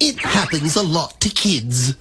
It happens a lot to kids.